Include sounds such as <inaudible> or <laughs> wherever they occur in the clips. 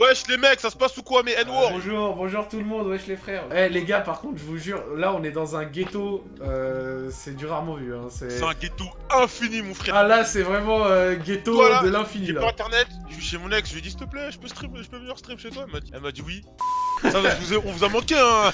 Wesh les mecs, ça se passe ou quoi mes N-word Bonjour, bonjour tout le monde, wesh les frères. Eh les gars, par contre, je vous jure, là on est dans un ghetto, euh, c'est du rarement vu. Hein, c'est un ghetto infini, mon frère. Ah là, c'est vraiment euh, ghetto de l'infini là. J'ai pas internet, je suis chez mon ex, je lui ai dit s'il te plaît, je peux stream, je peux venir stream chez toi. Elle m'a dit, elle m'a dit oui. Ça, on vous a manqué, hein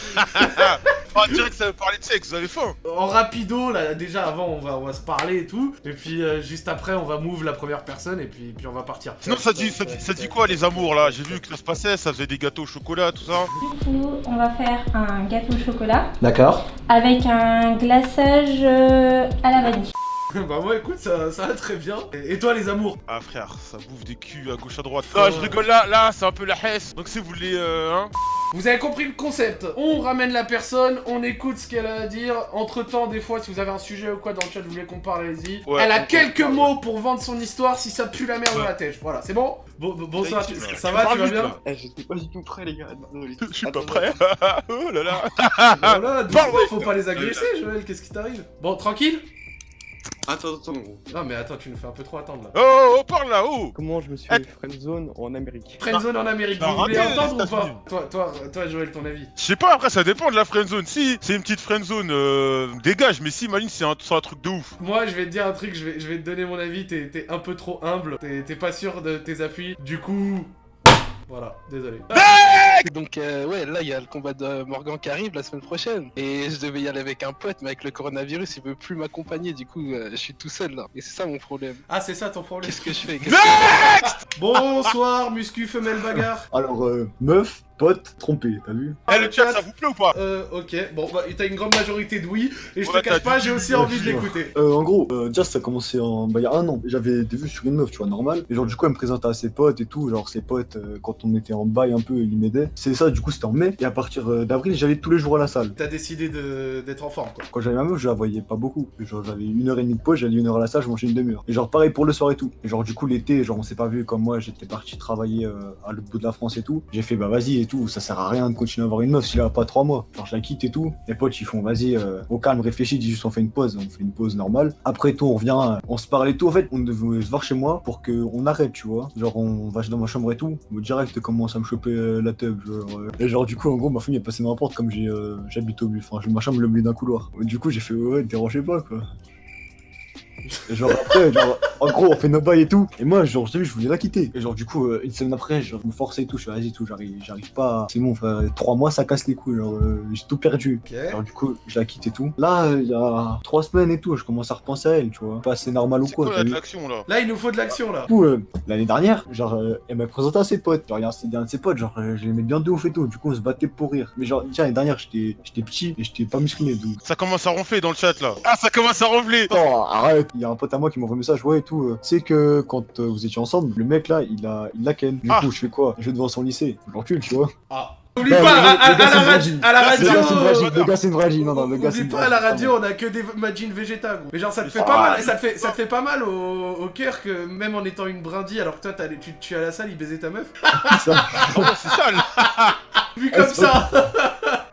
On dirait que ça veut parler de sexe, vous avez faim En rapido, là, déjà, avant, on va, on va se parler et tout. Et puis, euh, juste après, on va move la première personne et puis, puis on va partir. Sinon, ça dit, ça, dit, ça dit quoi, les amours, là? J'ai vu que ça se passait, ça faisait des gâteaux au chocolat, tout ça. Du coup, on va faire un gâteau au chocolat. D'accord. Avec un glaçage euh, à la vanille. <laughs> bah moi écoute ça, ça va très bien. Et, toi les amours? Ah frère, ça bouffe des culs à gauche à droite. Ah je rigole là, là c'est un peu la hesse. Donc si vous voulez euh, hein. Vous avez compris le concept On ramène la personne, on écoute ce qu'elle a à dire. Entre temps, des fois, si vous avez un sujet ou quoi dans le chat, vous voulez qu'on parle, allez-y. elle a quelques mots pour vendre son histoire si ça pue la merde dans la tête. Voilà, c'est bon? Bon, bonsoir, ça, va, tu vas bien? eh, J'étais pas du tout prêt, les gars. <laughs> Je suis pas prêt. <laughs> oh là là. voilà, faut pas les agresser, Joël. Qu'est-ce qui t'arrive? Bon, tranquille Attends, attends, gros. Non, mais attends, tu nous fais un peu trop attendre là. Oh, oh, oh parle là, oh Comment je me suis fait friendzone en Amérique Friendzone en Amérique, vous voulez entendre ou pas toi, toi, toi, Joël, ton avis Je sais pas, après ça dépend de la friendzone. Si c'est une petite friendzone, euh, dégage, mais si, Maline, c'est un, un, truc de ouf. Moi, je vais te dire un truc, je vais, je vais te donner mon avis, t'es un peu trop humble, t'es pas sûr de tes appuis. Du coup, voilà, désolé. Donc euh, ouais, là il y a le combat de Morgan qui arrive la semaine prochaine. Et je devais y aller avec un pote, mais avec le coronavirus, il veut plus m'accompagner. Du coup, euh, je suis tout seul là. Et c'est ça mon problème. Ah, c'est ça ton problème Qu'est-ce que je fais? <laughs> Bonsoir, muscu, femelle, bagarre. Alors, euh, meuf, pote trompé, t'as vu Eh le chat, ça vous plaît ou pas? Euh, ok. Bon, bah, t'as une grande majorité de oui, et je te cache pas, j'ai aussi envie de l'écouter. Euh, en gros, euh, ça a commencé en... Bah, il y a un an. J'avais des vues sur une meuf, tu vois, normal. Et genre, du coup, elle me présentait à ses potes et tout. Genre, ses potes, euh, quand on était en bail un peu, ils m'aidaient. C'est ça, du coup, c'était en mai. Et à partir euh, d'avril, j'allais tous les jours à la salle. T'as décidé d'être en forme, quoi. Quand j'avais ma meuf, je la voyais pas beaucoup. Genre, j'avais une heure et demie de pause, j'allais une heure à la salle, je mangeais une demi-heure. Et genre, pareil pour le soir et tout. Et genre, du coup, l'été, genre, on s'est pas vu comme moi, j'étais parti travailler à l'autre bout de la France et tout. J'ai fait, bah, vas-y et tout, ça sert à rien de continuer à avoir une meuf s'il a pas trois mois. Genre, je la quitte et tout. Les potes, ils font, vas-y, euh, au calme, réfléchis, dis juste, on fait une pause. On fait une pause normale. Après tout, on revient, euh, on se parle et tout. En fait, on devait se voir chez moi pour qu'on arrête, tu vois. Genre, on va dans ma chambre et tout. Direct, commence à me choper euh, la teub. Genre, et genre, du coup, en gros, ma famille est passée dans la porte comme j'habite au but. Enfin, ma chambre le milieu d'un couloir. Du coup, j'ai fait, ouais, dérangez pas, quoi. Genre après, genre, en gros, on fait nos bails et tout. Et moi, genre, je voulais la quitter. Et genre, du coup, euh, une semaine après, je me forçais et tout. Je suis vas-y, tout, j'arrive, j'arrive pas. C'est bon, frère, trois mois, ça casse les couilles. Genre, euh, j'ai tout perdu. Genre, du coup, je la quitte et tout. Là, il y a trois semaines et tout, je commence à repenser à elle, tu vois. Pas c'est normal ou quoi. quoi de l'action là Là, il nous faut de l'action là. Du coup, euh, l'année dernière, genre, elle m'a présenté à ses potes. Genre, il un de ses potes, genre, je l'aimais bien de ouf et tout. Du coup, on se battait pour rire. Mais genre, tiens, l'année dernière, j'étais petit et j'étais pas musclé. Donc... Ça commence à ronfler dans le chat là. Ah, ça commence à ronfler. Attends, arrête. Il y a un pote à moi qui m'envoie un message, ouais tout. C'est que quand euh, vous étiez ensemble, le mec là, il a, il l'a ken. Du ah. coup, je fais quoi? Je vais devant son lycée. Je l'encule, tu vois. Ah. Oublie pas, à, la radio, à la radio, le gars c'est une vraie non non, le gars c'est Oublie pas, à la radio, on a que des magines végétales. Mais genre, ça te fait pas mal, ça te fait, ça te fait pas mal au, au cœur que même en étant une brindille, alors que toi, tu, tu es à la salle, il baisait ta meuf. C'est ça. c'est sale. Vu comme ça.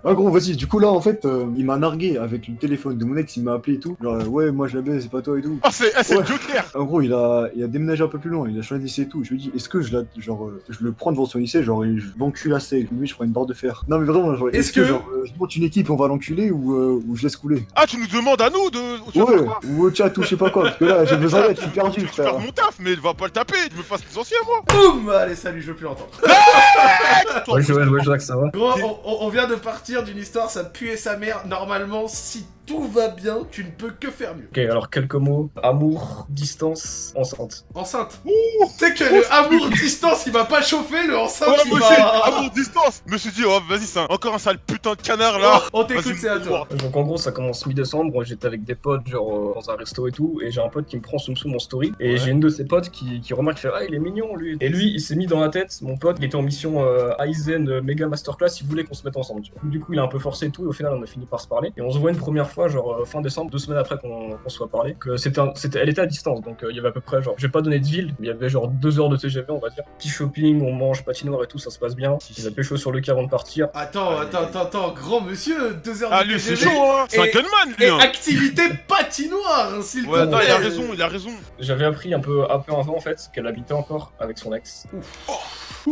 Ah gros, vas-y, du coup là en fait, euh, il m'a nargué avec le téléphone de mon ex, il m'a appelé et tout. Genre, euh, ouais, moi je la baise, c'est pas toi et tout. Ah, c'est ah, ouais. Joker En gros, il a, il a déménagé un peu plus loin, il a changé de lycée et tout. Je lui ai dit, est-ce que je la, genre, euh, je le prends devant son lycée, genre, je l'encule assez, lui je prends une barre de fer. Non mais vraiment, genre, est-ce que, genre, je monte une équipe, on va l'enculer ou, ou je laisse couler? Ah, tu nous demandes à nous de. Ouais, ou au chat ou je sais pas quoi, parce que là j'ai besoin d'aide, je suis perdu, je frère. mon taf, mais va pas le taper, tu me fasses les anciens moi Boum Allez, salut, je veux plus l'entendre. <laughs> ouais, Joël, ouais, ça va. Gros, on vient de partir d'une histoire, ça puait sa mère. Normalement, si tout va bien, tu ne peux que faire mieux. Ok, alors quelques mots. Amour, distance, enceinte. Enceinte. Tu sais que le amour, distance, il va pas chauffer, le enceinte, ouais, il va... amour, distance. Je me suis dit, oh, vas-y, c'est encore un sale putain de canard, là. Oh, On t'écoute, c'est à toi. Donc en gros, ça commence mi-décembre, j'étais avec des potes, genre, euh, dans un resto et tout, et j'ai un pote qui me prend sous mon story, et j'ai une de ses potes qui, qui remarque, fait, ah, il est mignon, lui. Et lui, il s'est mis dans la tête, mon pote, il était en mission euh, Aizen, euh, méga masterclass, il voulait qu'on se mette ensemble, tu vois. Du coup, il a un peu forcé et tout, et au final, on a fini par se parler, et on se voit une première fois fois, genre euh, fin décembre, deux semaines après qu'on qu'on soit parlé, que c'était, elle était à distance, donc euh, il y avait à peu près, genre, j'ai pas donné de ville, mais il y avait genre deux heures de TGV, on va dire. Petit shopping, on mange, patinoire et tout, ça se passe bien. Si, Il a pécho sur le quai avant de partir. Attends, Allez. attends, attends, attends, grand monsieur, deux heures Ah, de lui, c'est TGV. chaud, hein C'est un Et- gunman, lui, Et hein activité patinoire, s'il Ouais, te plaît. il a raison, il a raison. J'avais appris un peu, un peu avant en fait qu'elle habitait encore avec son ex.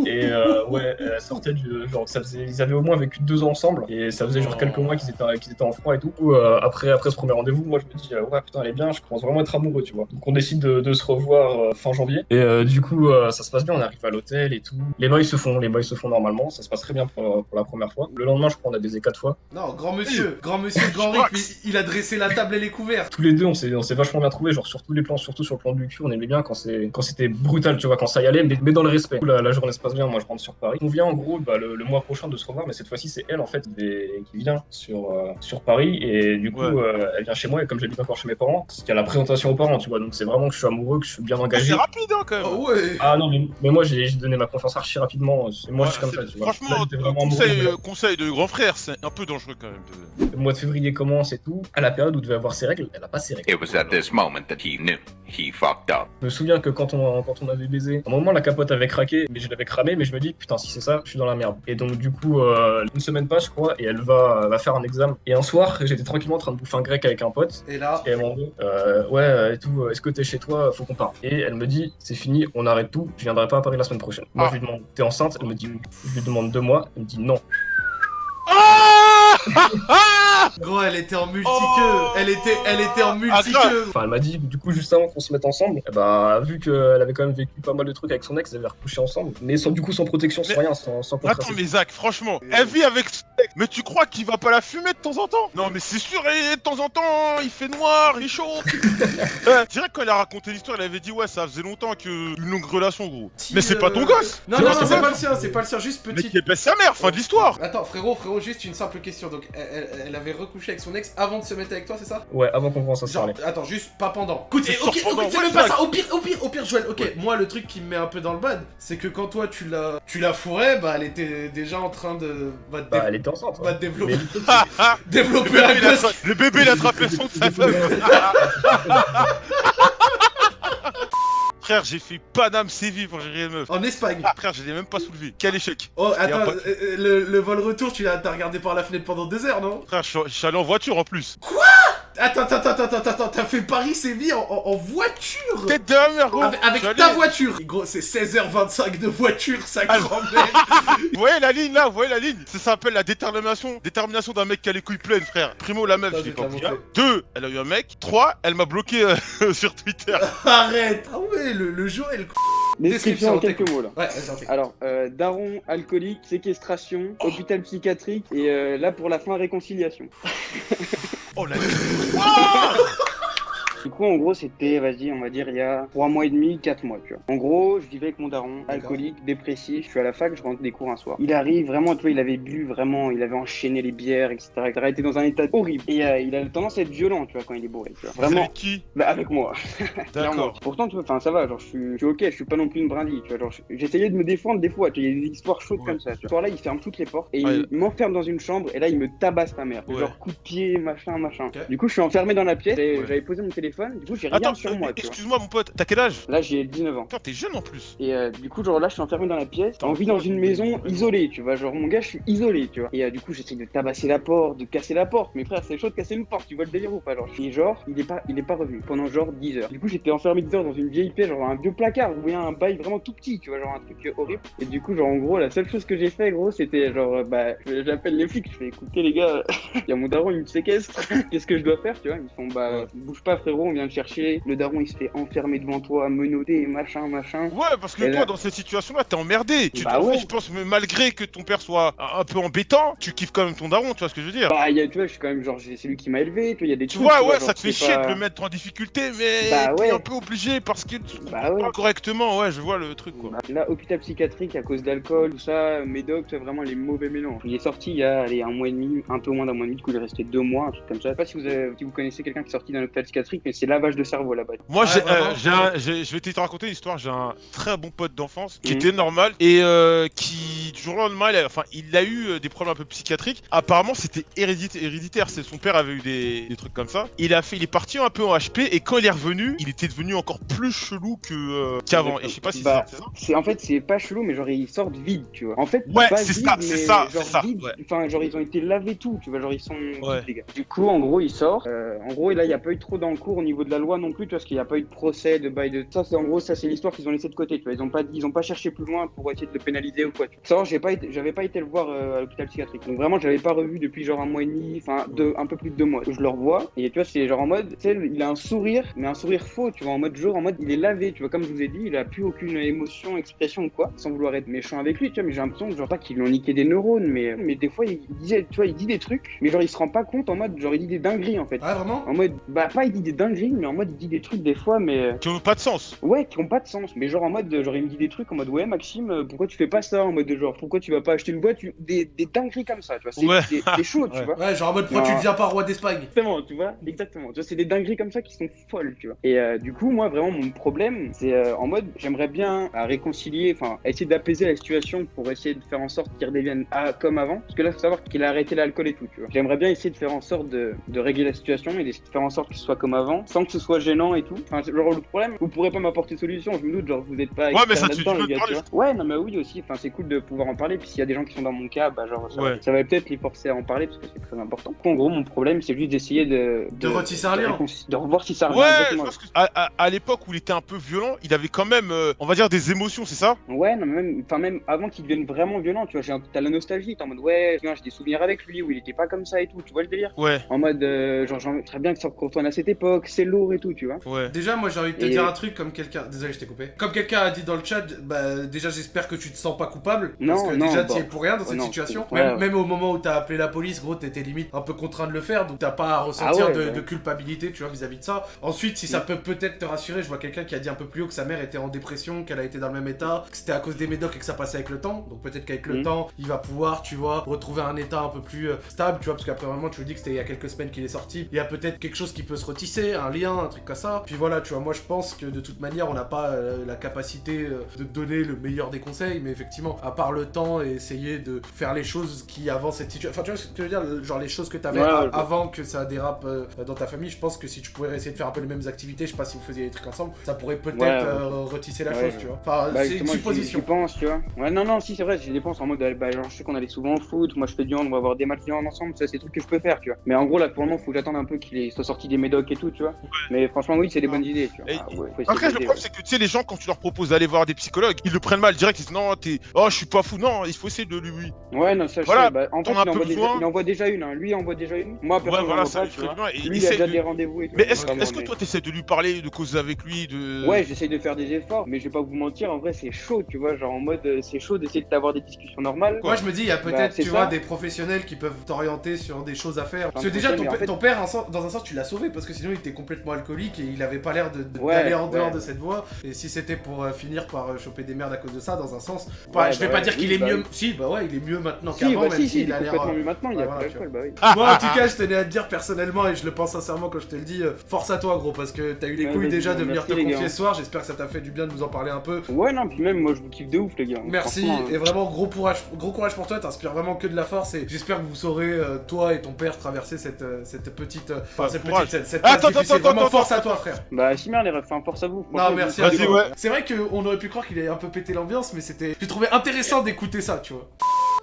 Et euh, ouais, elle sortait du genre ça faisait, ils avaient au moins vécu deux ans ensemble et ça faisait genre quelques mois qu'ils étaient qu'ils étaient en froid et tout. Ou, euh, après après ce premier rendez-vous, moi je me dis euh, ouais putain elle est bien, je commence vraiment à être amoureux tu vois. Donc on décide de, de se revoir euh, fin janvier et euh, du coup euh, ça se passe bien, on arrive à l'hôtel et tout. Les bails se font, les se font normalement, ça se passe très bien pour, pour la première fois. Le lendemain je crois on a baisé quatre fois. Non, grand monsieur, grand monsieur, grand Rick, il, il a dressé la table et les couverts. Tous les deux on s'est on s'est vachement bien trouvé, genre sur tous les plans, surtout sur le plan du cul, on aimait bien quand c'est quand c'était brutal tu vois, quand ça y allait, mais, mais dans le respect. Du coup, La, la journée se passe bien, moi je rentre sur Paris. On vient en gros bah, le, le mois prochain de se revoir, mais cette fois-ci c'est elle en fait qui, vient sur, euh, sur Paris et du coup Ouais. euh, elle vient chez moi et comme j'habite encore chez mes parents, il y a la présentation aux parents, tu vois, donc c'est vraiment que je suis amoureux, que je suis bien Ah, engagé. C'est rapide, hein, quand même Oh ouais. Ah non, mais, mais moi j'ai donné ma confiance archi rapidement, et moi je suis comme ça, c'est- tu vois. Là, Franchement, vraiment amoureux, conseil, je- euh, conseil de grand frère, c'est un peu dangereux quand même. de- Le mois de février commence et tout. À la période où devait avoir ses règles, elle a pas ses règles. It was at this moment that he knew he fucked up. Je me souviens que quand on, quand on avait baisé, à un moment la capote avait craqué, mais je l'avais cramé, mais je me dis putain si c'est ça, je suis dans la merde. Et donc du coup, euh, une semaine passe je crois, et elle va, va faire un examen. Et un soir, j'étais en train de bouffer un grec avec un pote, Et là, et elle m'a dit euh, ouais euh, et tout, euh, est-ce que t'es chez toi, faut qu'on parte. Et elle me dit c'est fini, on arrête tout, je viendrai pas à Paris la semaine prochaine. Moi Ah. je lui demande t'es enceinte, elle me dit oui. Je lui demande deux mois, elle me dit non. Ah <laughs> Ah gros, elle était en multi-queue. Oh Elle était, elle était en Ah, multi-queue. Enfin, elle m'a dit, du coup, juste avant qu'on se mette ensemble, bah, vu qu'elle avait quand même vécu pas mal de trucs avec son ex, elle avait recouché ensemble, mais sans, du coup, sans protection, sans Mais- rien, sans, sans Attends, mais Zach, franchement, elle vit avec ce mec, mais tu crois qu'il va pas la fumer de temps en temps? Non, mais c'est sûr, et de temps en temps, il fait noir, il est chaud. <laughs> Euh, Direct quand elle a raconté l'histoire, elle avait dit ouais, ça faisait longtemps que une longue relation, gros. Mais c'est pas ton euh, gosse Non, Non, non, c'est pas- pas le sien, c'est pas le sien, juste Mais petit. qui épaisse sa mère, fin de l'histoire Attends, frérot, frérot, juste une simple question. Donc, elle, elle- elle avait recouché avec son ex avant de se mettre avec toi, c'est ça Ouais, avant qu'on commence à se Genre, parler. attends, juste pas pendant. Écoute, C'est eh, ok, c'est même pas ça. Au pire, au pire, au pire, Joël. Ok, moi, le truc qui me met un peu dans le bad, c'est que quand toi tu l'as, tu l'as fourré, bah, elle était déjà en train de, bah, Bah, elle était enceinte. bah, développer, Mais- <laughs> le, développer bébé, un gosse. le bébé, il a attrapé son de sa femme. Frère, j'ai fait Paname Séville pour gérer une meuf. En Espagne. Ah, frère, je l'ai même pas soulevé. Quel échec. Oh, attends, pas- euh, euh, le, le vol retour, tu l'as regardé par la fenêtre pendant deux heures, non? Frère, je suis- je suis allé en voiture en plus. Attends, attends, attends, attends, attends, t'as fait Paris-Séville en, en- en voiture Tête de la mère, gros. Avec, ta voiture Gros, c'est 16h25 de voiture, sa Ah, grand-mère Vous <laughs> voyez la ligne là, vous voyez la ligne Ça s'appelle la détermination Détermination d'un mec qui a les couilles pleines, frère. Primo, la meuf, je l'ai pas pris. Deux, elle a eu un mec. Trois, elle m'a bloqué euh, <laughs> sur Twitter. <laughs> Arrête Ah ouais, le, le Joël Description en Description, quelques mots là. Ouais. Alors, euh, daron, alcoolique, séquestration, hôpital psychiatrique et euh, là pour la fin réconciliation. Oh la Du coup, en gros, c'était, vas-y, on va dire, il y a 3 mois et demi, 4 mois, tu vois. En gros, je vivais avec mon daron, alcoolique, dépressif, je suis à la fac, je rentre des cours un soir. Il arrive, vraiment, tu vois, il avait bu, vraiment, il avait enchaîné les bières, etc. Il était dans un état horrible. Et euh, il a tendance à être violent, tu vois, quand il est bourré, tu vois. Vraiment, Avec qui? Bah, avec moi. <laughs> D'accord. Pourtant, tu vois, enfin, ça va, genre, je suis, je suis ok, je suis pas non plus une brindille, tu vois. Genre, j'essayais de me défendre des fois, tu vois, il y a des histoires chaudes Ouais. comme ça, tu vois. Ce soir-là, il ferme toutes les portes et Ouais. il m'enferme dans une chambre et là, il me tabasse ta mère. Ouais. Genre, coup de pied, machin, machin. Du coup, je suis enfermé dans la pièce et j'avais posé mon téléphone, du coup, j'ai rien Attends, sur euh, moi, excuse-moi mon pote, t'as quel âge? Là, j'ai 19 ans. Putain, t'es jeune en plus. Et euh, du coup, genre là, je suis enfermé dans la pièce. On vit dans une maison isolée, tu vois. Genre, mon gars, je suis isolé, tu vois. Et euh, du coup, j'essaie de tabasser la porte, de casser la porte. Mais frère, c'est chaud de casser une porte, tu vois le délire ou pas, genre. Et genre, il est pas, il est pas revenu pendant genre 10 heures. Du coup, j'étais enfermé 10 heures dans une vieille pièce, genre un vieux placard, vous voyez, un bail vraiment tout petit, tu vois, genre un truc horrible. Et du coup, genre, en gros, la seule chose que j'ai fait, gros, c'était genre, bah, j'appelle les flics, je fais écoutez, les gars, <laughs> il y a mon daron, il me séquestre. <laughs> Qu'est-ce que je dois faire, tu vois? Ils font, bah, bouge pas, frérot, on vient te chercher. Le daron, il se fait enfermer devant toi, menotté, machin, machin. Ouais, parce que Et toi, là- dans cette situation-là, t'es emmerdé. Tu Bah fait, ouais. je pense, malgré que ton père soit un peu embêtant, tu kiffes quand même ton daron, tu vois ce que je veux dire Bah, y a, tu vois, je suis quand même genre, c'est lui qui m'a élevé, tu vois, il y a des Tu trucs, vois, ouais, genre, ça te fait c'est chier pas- de le mettre en difficulté, mais Bah t'es ouais. un peu obligé parce que tu Bah ouais. correctement, ouais, je vois le truc, quoi. Bah, Là, hôpital psychiatrique à cause d'alcool, tout ça, médoc, tu vois, vraiment les mauvais mélanges. Il est sorti il y a allez, un mois et demi, un peu moins d'un mois et demi, du coup il est resté deux mois, un truc comme ça. Je sais pas si vous, avez- si vous connaissez quelqu'un qui est sorti d'un hôpital psychiatrique, mais c'est lavage de cerveau là-bas. Moi, j'ai, vraiment. euh, j'ai je vais te raconter une histoire. J'ai un très bon pote d'enfance qui Mhm. était normal et euh, qui, du jour au lendemain, il a, enfin, il a eu euh, des problèmes un peu psychiatriques. Apparemment, c'était hérédit- héréditaire. C'est son père avait eu des, des trucs comme ça. Il a fait, il est parti un peu en HP et quand il est revenu, il était devenu encore plus chelou que euh, qu'avant. Et je sais pas si Bah, c'est en fait c'est pas chelou mais genre ils sortent vide tu vois. En fait Ouais, c'est ça, c'est ça, c'est ça. Enfin genre ils ont été lavés tout tu vois genre ils sont Ouais. vides, les gars. Du coup en gros il sort. Euh, en gros là il y a pas eu trop dans le cours au niveau de la loi non plus tu vois parce qu'il y a pas eu de procès de bail de ça c'est en gros ça c'est l'histoire qu'ils ont laissé de côté tu vois ils ont pas ils ont pas cherché plus loin pour essayer de le pénaliser ou quoi. Tu vois. Savoir j'ai pas j'avais pas été le voir euh, à l'hôpital psychiatrique donc vraiment je l'avais pas revu depuis genre un mois et demi enfin deux un peu plus de deux mois. Je le revois et tu vois c'est genre en mode tu sais il a un sourire mais un sourire faux tu vois en mode jour en mode il est lavé tu vois comme je vous ai dit il a plus aucune émotion expression ou quoi sans vouloir être méchant avec lui tu vois mais j'ai l'impression genre pas qu'ils lui ont niqué des neurones mais mais des fois il disait tu vois il dit des trucs mais genre il se rend pas compte en mode genre il dit des dingueries en fait Ah, vraiment? En mode bah pas il dit des dingueries mais en mode il dit des trucs des fois mais Qui ont pas de sens. Ouais, qui ont pas de sens, mais genre en mode, genre il me dit des trucs en mode ouais Maxime, euh, pourquoi tu fais pas ça en mode de genre pourquoi tu vas pas acheter une boîte, tu- des, des dingueries comme ça, tu vois, c'est Ouais. c'est- c'est chaud, tu Ouais. vois. Ouais, genre en mode pourquoi Non. tu deviens pas roi d'Espagne Exactement, tu vois, exactement. Tu vois, c'est des dingueries comme ça qui sont folles, tu vois. Et euh, du coup, moi, vraiment, mon problème, c'est euh, en mode, j'aimerais bien à réconcilier, enfin, à essayer d'apaiser la situation pour essayer de faire en sorte qu'il redevienne ah, comme avant. Parce que là, faut savoir qu'il a arrêté l'alcool et tout, tu vois. J'aimerais bien essayer de faire en sorte de, de régler la situation et d'essayer de faire en sorte qu'il soit comme avant, sans que ce soit gênant et tout. Enfin, c'est- genre, le problème, vous pourrez pas m'apporter de solution, je me doute, genre, vous êtes pas. Ouais, mais ça, tu- les gars, tu vois. Ouais, non, mais oui aussi, enfin, c'est cool de pouvoir en parler. Puis s'il y a des gens qui sont dans mon cas, bah, genre, ça, Ouais. ça va peut-être les forcer à en parler parce que c'est très important. En gros, mon problème, c'est juste d'essayer de. De retisser un de lien. réconcilier- De revoir si ça revient Ouais, je pense que à, à- à l'époque où il était un peu violent, il avait quand même, euh, on va dire, des émotions, c'est ça? Ouais, non, mais même, enfin, même avant qu'il devienne vraiment violent, tu vois, j'ai un- t'as la nostalgie, t'es en mode, ouais, j'ai des souvenirs avec lui où il était pas comme ça et tout, tu vois le délire? Ouais, En mode, euh, genre, j'aimerais bien que ça retourne à cette époque, c'est lourd et tout, tu vois. ouais. Déjà, moi j'ai envie de te Et- dire un truc comme quelqu'un. Désolé, je t'ai coupé. Comme quelqu'un a dit dans le chat, bah déjà j'espère que tu te sens pas coupable. Non, parce que non, déjà bon. t'y es pour rien dans cette non, situation. ouais, même, ouais. même au moment où t'as appelé la police, gros, t'étais limite un peu contraint de le faire. Donc t'as pas à ressentir Ah ouais, de, ouais. de culpabilité, tu vois, vis-à-vis de ça. Ensuite, si ça peut peut-être te rassurer, je vois quelqu'un qui a dit un peu plus haut que sa mère était en dépression, qu'elle a été dans le même état, que c'était à cause des médocs et que ça passait avec le temps. Donc peut-être qu'avec le Mhm. temps, il va pouvoir, tu vois, retrouver un état un peu plus euh, stable, tu vois, parce qu'après vraiment, tu me dis que c'était il y a quelques semaines qu'il est sorti. Il y a peut-être quelque chose qui peut se retisser, un lien, un truc comme ça. Puis voilà, tu vois, moi je pense que de toute manière, on n'a pas euh, la capacité euh, de donner le meilleur des conseils, mais effectivement, à part le temps et essayer de faire les choses qui avant cette situation. Enfin, tu vois ce que je veux dire, genre les choses que tu avais Ouais, je avant que ça dérape euh, dans ta famille, je pense que si tu pouvais essayer de faire un peu les mêmes activités, je sais pas si vous faisiez des trucs ensemble, ça pourrait peut-être Ouais, euh, retisser la Ouais, chose, tu vois. Enfin, Bah, c'est une supposition. Pense, tu vois. Ouais, non, non, si, c'est vrai, j'y dépense en mode, bah, genre, je sais qu'on allait souvent au foot, moi je fais du hand, on va avoir des matchs de hand ensemble, ça, c'est des trucs que je peux faire, tu vois. Mais en gros, là, pour le moment, faut que j'attende un peu qu'il soit sorti des médocs et tout, tu vois. Mais franchement, oui, c'est des bonnes idées, tu vois. Et- Ah, ouais, Après, le problème, c'est que tu sais, les gens, quand tu leur proposes d'aller voir des psychologues, ils le prennent mal direct. Ils disent non, t'es. Oh, je suis pas fou. Non, il faut essayer de lui. ouais. Ouais, non, ça, je Voilà, sais, bah, en fait, il un peu envoie, déjà, besoin. il envoie déjà une, hein. lui il envoie déjà une. Moi, Ouais, personne voilà, n'en ça pas, tu fait vois. bien. Et Lui, il a déjà de- des rendez-vous et tout. Mais est-ce vraiment, est-ce que toi, t'essaies de lui parler, de causer avec lui, de. Ouais, j'essaye de faire des efforts, mais je vais pas vous mentir, en vrai, c'est chaud, tu vois. Genre en mode, euh, c'est chaud d'essayer d'avoir des discussions normales. Moi je me dis, il y a peut-être, Bah, c'est tu vois, des professionnels qui peuvent t'orienter sur des choses à faire. Parce que déjà, ton, en père- en dans un sens, tu l'as sauvé parce que sinon il était complètement alcoolique et il avait pas l'air de- de- Ouais, d'aller en dehors ouais. de cette voie. Et si c'était pour euh, finir par euh, choper des merdes à cause de ça, dans un sens, Ouais, je vais bah pas ouais, dire qu'il oui, est bah mieux. oui. Si, bah ouais, il est mieux maintenant Si, qu'avant, bah même si, si, il a l'air. complètement euh, mieux maintenant, il y a voilà, plus bah oui. Moi, en tout cas, je tenais à te dire personnellement, et je le pense sincèrement quand je te le dis, euh, force à toi, gros, parce que t'as eu les couilles déjà de venir te confier ce soir. J'espère que ça t'a fait du bien de nous en parler un peu. Ouais, non, puis même, moi, je vous kiffe de ouf, les gars. Merci Franchement, et vraiment gros courage, gros courage pour toi, t'inspires vraiment que de la force et j'espère que vous saurez toi et ton père traverser cette, cette petite, Attends, attends, Vraiment attends, force à toi frère. Bah, si, merde, les refs, enfin, force à vous. Non merci vous à ouf. C'est vrai qu'on aurait pu croire qu'il ait un peu pété l'ambiance, mais c'était, j'ai trouvé intéressant d'écouter ça, tu vois.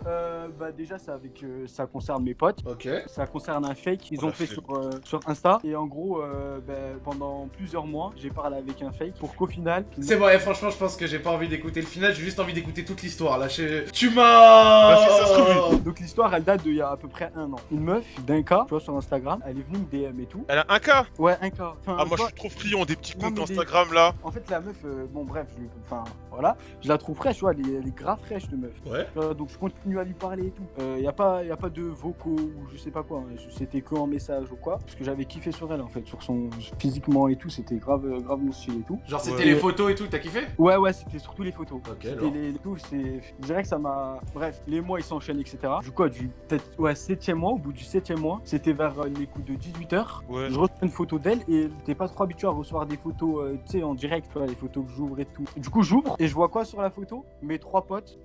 Euh, bah déjà ça avec euh, ça concerne mes potes. Ok. Ça concerne un fake. Ils Oh, ont fait sur, euh, sur Insta. Et en gros, euh, bah, pendant plusieurs mois, j'ai parlé avec un fake pour qu'au final. C'est bon, et franchement, je pense que j'ai pas envie d'écouter le final, j'ai juste envie d'écouter toute l'histoire. Là, je- tu m'as. Bah, Donc l'histoire elle date d'il y a à peu près un an. Une meuf d'un cas, tu vois sur Instagram, elle est venue me DM et tout. Elle a un cas Ouais, un cas. Enfin, Ah, moi, je suis trop friand des petits Non, comptes des- Instagram là. En fait, la meuf, euh, bon, bref, je, enfin, voilà, je la trouve fraîche, tu vois, elle est, elle est grave fraîche, de meuf. Ouais. Donc, je continue continue à lui parler et tout. Il y a pas, y a pas de vocaux ou je sais pas quoi. hein. C'était que en message ou quoi. Parce que j'avais kiffé sur elle en fait, sur son physiquement et tout. C'était grave, grave mon style et tout. Genre, c'était Ouais. les photos et tout, t'as kiffé? Ouais, ouais, c'était surtout les photos. Ok, C'était alors. les, tout, c'est, je dirais que ça m'a. Bref, les mois ils s'enchaînent, etc. Du coup, du peut-être ouais, septième mois, au bout du septième mois, c'était vers euh, les coups de 18h. Ouais. Je reçois une photo d'elle et n'était pas trop habituée à recevoir des photos, euh, tu sais, en direct, les photos que j'ouvre et tout. Du coup, j'ouvre et je vois quoi sur la photo? Mes trois potes.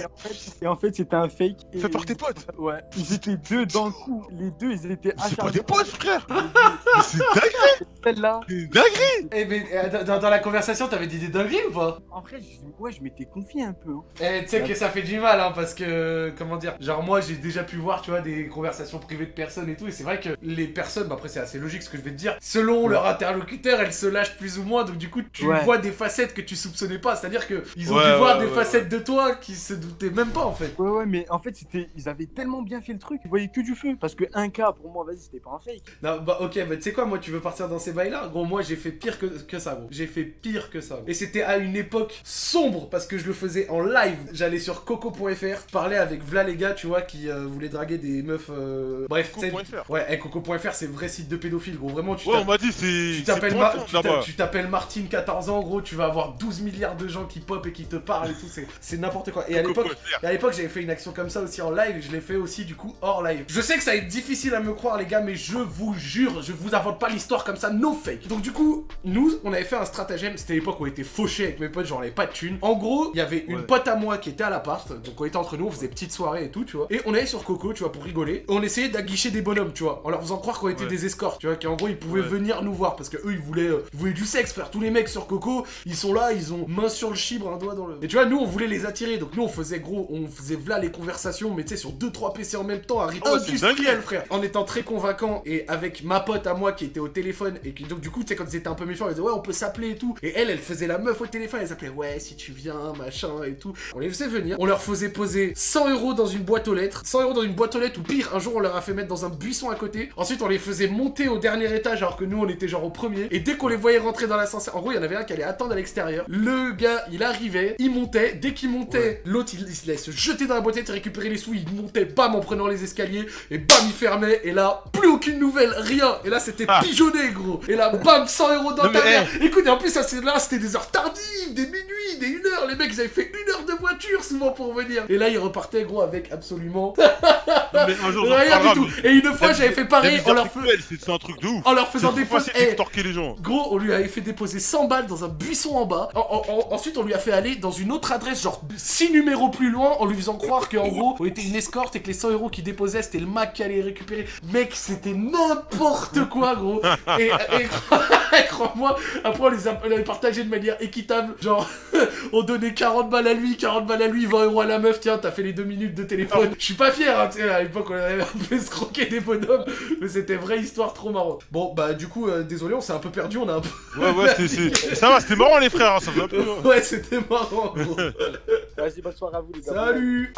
Et en fait, <laughs> et en fait, c'était un fake. Et Fais par tes potes <laughs> Ouais, ils étaient deux dans le coup. Les deux, ils étaient C'est pas acharnés. des potes, frère <laughs> Mais c'est dingue Une dinguerie Eh, mais euh, dans, dans la conversation, t'avais dit des dingueries ou pas? En vrai, je, ouais, je m'étais confié un peu. hein. Eh, tu sais que ça fait du mal, hein, parce que, comment dire, genre moi j'ai déjà pu voir, tu vois, des conversations privées de personnes et tout, et c'est vrai que les personnes, bah après c'est assez logique ce que je vais te dire, selon leur interlocuteur, elles se lâchent plus ou moins, donc du coup tu Ouais. vois des facettes que tu soupçonnais pas, c'est-à-dire que ils ont Ouais, dû ouais, voir des ouais, facettes de toi qui se doutaient même pas en fait. Ouais, ouais, mais en fait, c'était, ils avaient tellement bien fait le truc, ils voyaient que du feu. Parce que un cas, pour moi, vas-y, c'était pas un fake. Non, bah ok, bah tu sais quoi, moi tu veux partir dans ces bails là Gros, moi j'ai fait pire que, que ça, gros. J'ai fait pire que ça. Et c'était à une époque sombre parce que je le faisais en live. J'allais sur coco.fr, je parlais avec Vla les gars, tu vois, qui euh, voulaient draguer des meufs. euh, Bref, Coco.fr. Ouais, eh, coco.fr c'est vrai site de pédophile, gros. Vraiment, tu Ouais, on tapes- m'a dit, c'est. tu t'appelles Ma- Martine, 14 ans, gros, tu vas avoir 12 milliards de gens qui pop et qui te parlent et tout, c'est- n'importe quoi. Et à l'époque, à j'avais fait une action comme ça aussi en live, et je l'ai fait aussi du coup hors live. Je sais que ça va être difficile à me croire, les gars, mais je vous jure, je vous invente pas l'histoire comme ça, no fake. Donc, du coup, nous, on avait fait un stratagème. C'était l'époque où on était fauchés avec mes potes, genre on avait pas de thunes. En gros, il y avait une Ouais. pote à moi qui était à l'appart, donc on était entre nous, on faisait petite soirée et tout, tu vois. Et on allait sur Coco, tu vois, pour rigoler. On essayait d'aguicher des bonhommes, tu vois, en leur faisant croire qu'on était Ouais. des escorts, tu vois, qu'en gros ils pouvaient Ouais. venir nous voir parce que eux ils voulaient, euh, ils voulaient du sexe, frère. Tous les mecs sur Coco, ils sont là, ils ont main sur le chibre, un doigt dans le. Et tu vois, nous on voulait les attirer, donc nous on faisait gros, on faisait v'là les conversations, mais tu sais, sur 2-3 PC en même temps, un rythme Oh, industriel, frère. En étant très convaincant et avec ma pote à moi qui était au téléphone et donc du coup, tu sais, quand ils étaient un peu méfiants, ils disaient ouais, on peut s'appeler et tout. Et elle, elle faisait la meuf au téléphone, elle s'appelait ouais, si tu viens, machin et tout. On les faisait venir, on leur faisait poser 100 euros dans une boîte aux lettres, 100 euros dans une boîte aux lettres, ou pire, un jour on leur a fait mettre dans un buisson à côté. Ensuite, on les faisait monter au dernier étage alors que nous on était genre au premier. Et dès qu'on les voyait rentrer dans l'ascenseur, en gros, il y en avait un qui allait attendre à l'extérieur. Le gars, il arrivait, il montait. Dès qu'il montait, l'autre il, se jeter dans la boîte, il récupérer les sous, il montait, bam, en prenant les escaliers, et bam, il fermait. Et là, plus aucune nouvelle, rien. Et là, c'était Ah. pigeonné, gros. Et là, bam, 100 euros dans Non, ta mère. Écoute, et en plus, ça, c'est là, c'était des heures tardives, des minuit, des une heure. Les mecs, ils avaient fait une heure de voiture souvent pour venir. Et là, ils repartaient, gros, avec absolument <laughs> Mais un jour, rien du tout. Et une fois, j'avais fait pareil en leur, C'est un truc de ouf. en leur faisant Eh, d'extorquer les gens. Gros, on lui avait fait déposer 100 balles dans un buisson en bas. En- en- en- ensuite, on lui a fait aller dans une autre adresse, genre 6 numéros plus loin, en lui faisant croire qu'en gros, on était une escorte et que les 100 euros qu'il déposait, c'était le Mac qui allait les récupérer. Mec, c'était n'importe quoi, gros. Et, <laughs> et crois-moi, après, on les a, on les a partagés de manière équitable. Genre, <laughs> on donnait 40 balles à lui, 40 balles à lui, 20 euros à la meuf. Tiens, t'as fait les 2 minutes de téléphone. Je suis pas fier, hein, tu sais, à l'époque, on avait un peu escroqué des bonhommes. Mais c'était vraie histoire trop marrante. Bon, bah, du coup, euh, désolé, on s'est un peu perdu. On a un peu. Ouais, ouais, c'est- c'est. Ça va, c'était marrant, les frères, hein, ça faisait un peu. Ouais, c'était marrant, gros. <laughs> Vas-y, bonne soirée à vous, les gars. Salut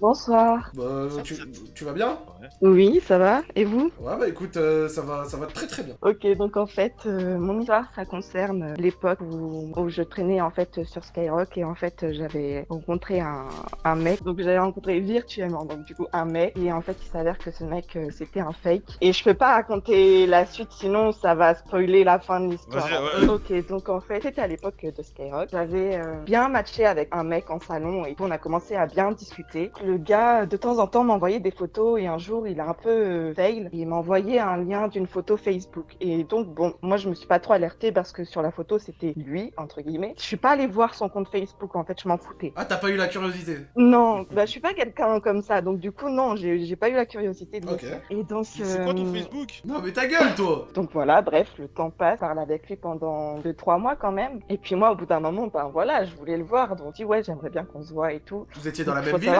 Bonsoir. Bah, tu, tu vas bien? Oui, ça va. Et vous? Ouais, bah écoute, euh, ça, va, ça va très très bien. Ok, donc en fait, euh, mon histoire, ça concerne l'époque où, où je traînais en fait sur Skyrock et en fait j'avais rencontré un, un mec. Donc j'avais rencontré virtuellement, donc du coup un mec. Et en fait, il s'avère que ce mec, euh, c'était un fake. Et je peux pas raconter la suite, sinon ça va spoiler la fin de l'histoire. Ouais. Ok, donc en fait, c'était à l'époque de Skyrock. J'avais euh, bien matché avec un mec en salon et on a commencé à bien discuter. Le gars, de temps en temps, m'envoyait des photos et un jour, il a un peu euh, fail. Il m'a envoyé un lien d'une photo Facebook. Et donc, bon, moi, je me suis pas trop alertée parce que sur la photo, c'était lui, entre guillemets. Je suis pas allée voir son compte Facebook, en fait, je m'en foutais. Ah, t'as pas eu la curiosité? Non, bah, je suis pas quelqu'un comme ça. Donc, du coup, non, j'ai j'ai pas eu la curiosité de le Ok. Et donc, C'est quoi ton euh, Facebook? Non, mais ta gueule, toi donc voilà, bref, le temps passe, je parle avec lui pendant 2-3 mois quand même. Et puis moi, au bout d'un moment, ben voilà, je voulais le voir. Donc je dis, ouais, j'aimerais bien qu'on se voit et tout. Vous étiez dans la même ville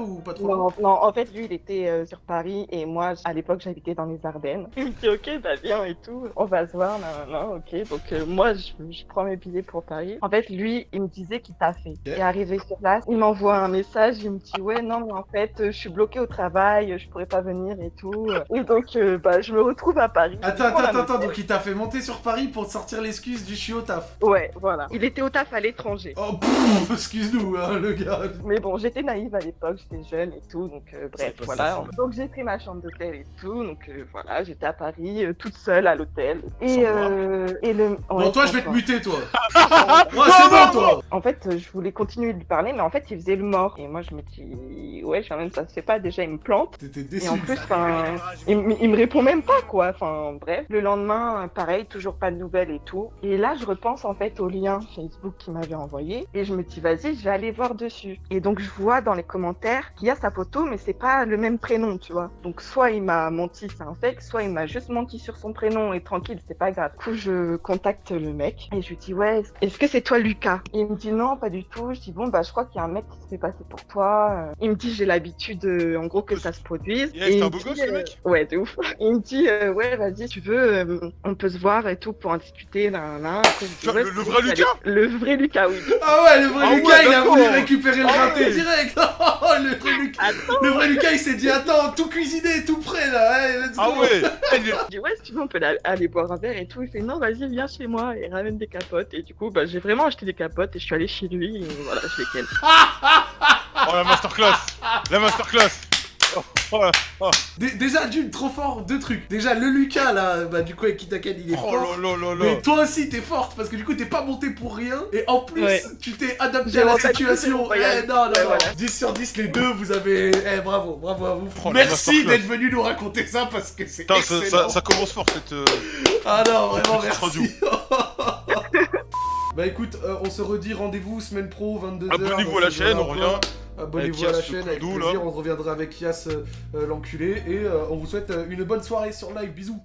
ou pas trop? Non, non, en fait, lui, il était euh, sur Paris et moi, à l'époque, j'habitais dans les Ardennes. <laughs> Il me dit, ok, bah viens et tout, on va se voir, non, non, ok. Donc, euh, moi, je, je prends mes billets pour Paris. En fait, lui, il me disait qu'il t'a fait. Et arrivé sur place, il m'envoie un message, il me dit, ouais, non, mais en fait, euh, je suis bloqué au travail, je pourrais pas venir et tout. Et donc, euh, bah, je me retrouve à Paris. Attends, attends, attends, moto. donc il t'a fait monter sur Paris pour te sortir l'excuse du je suis au taf. Ouais, voilà. Il était au taf à l'étranger. Oh, <laughs> excuse-nous, hein, le gars. Mais bon, j'étais naïve à l'époque, j'étais jeune et tout, donc euh, bref, voilà. ça, Donc j'ai pris ma chambre d'hôtel et tout, donc euh, voilà, j'étais à Paris, euh, toute seule à l'hôtel. Et, euh, et le. Bon, ouais, toi, je vais te muter, toi. <laughs> Moi, c'est bon, toi. En fait, je voulais continuer de lui parler, mais en fait, il faisait le mort. Et moi, je me dis, ouais, quand même, ça se fait pas. Déjà, il me plante. T'étais déçu. Et en plus, enfin, il, me- il me répond même pas, quoi. Enfin, bref. Le lendemain, pareil, toujours pas de nouvelles et tout. Et là, je repense en fait au lien Facebook qu'il m'avait envoyé. Et je me dis, vas-y, je vais aller voir dessus. Et donc, je vois dans les commentaires qu'il y a sa photo, mais c'est pas le même prénom, tu vois. Donc, soit il m'a menti, c'est un fake, soit il m'a juste menti sur son prénom et tranquille, c'est pas grave. Du coup, je contacte le mec et je lui dis, ouais, est-ce que c'est toi, Lucas? Et il me dit, non, pas du tout. Je dis, bon, bah, je crois qu'il y a un mec qui se fait passer pour toi. Euh, Il me dit, j'ai l'habitude, euh, en gros, que ça se produise. Yeah, Et il un me beau dit, gosse, le euh, mec Ouais, de ouf. <laughs> Il me dit, euh, ouais, vas-y, tu veux, euh, on peut se voir et tout pour en discuter, là, là. Après, je dis, Genre, ouais, le- vrai Lucas? Le vrai Lucas, oui. Ah ouais, le vrai Ah Lucas, ouais, il a voulu récupérer le Ah raté ouais. direct. <laughs> Oh, le, vrai Lucas, le vrai Lucas, il s'est dit attends, tout cuisiné, tout prêt là. Allez, let's go. Ah ouais <laughs> Je dis, ouais, si tu veux, on peut aller boire un verre et tout. Il fait, non, vas-y, viens chez moi et ramène des capotes. Et du coup, bah, j'ai vraiment acheté des capotes et je suis allé chez lui et voilà, je les ken. <laughs> Oh la masterclass La masterclass Oh, oh là, oh. Dé- Déjà, d'une, trop fort, deux trucs. Déjà, le Lucas là, bah du coup, avec Kitaken, il est Oh fort. Mais toi aussi, t'es forte parce que du coup, t'es pas monté pour rien. Et en plus, Ouais. tu t'es adapté à la situation. Eh non, non, Ouais, non. voilà. 10 sur 10, les deux, vous avez. Eh, bravo, bravo à vous. Oh, Merci d'être venu nous raconter ça parce que c'est Putain, ça, excellent. ça, ça commence fort cette. euh, Ah non, vraiment, merci. <laughs> bah écoute, euh, on se redit rendez-vous semaine pro, 22h. Abonnez-vous à la chaîne, on revient. Abonnez-vous à la chaîne avec plaisir, là. on reviendra avec Yas euh, euh, l'enculé et euh, on vous souhaite une bonne soirée sur live, bisous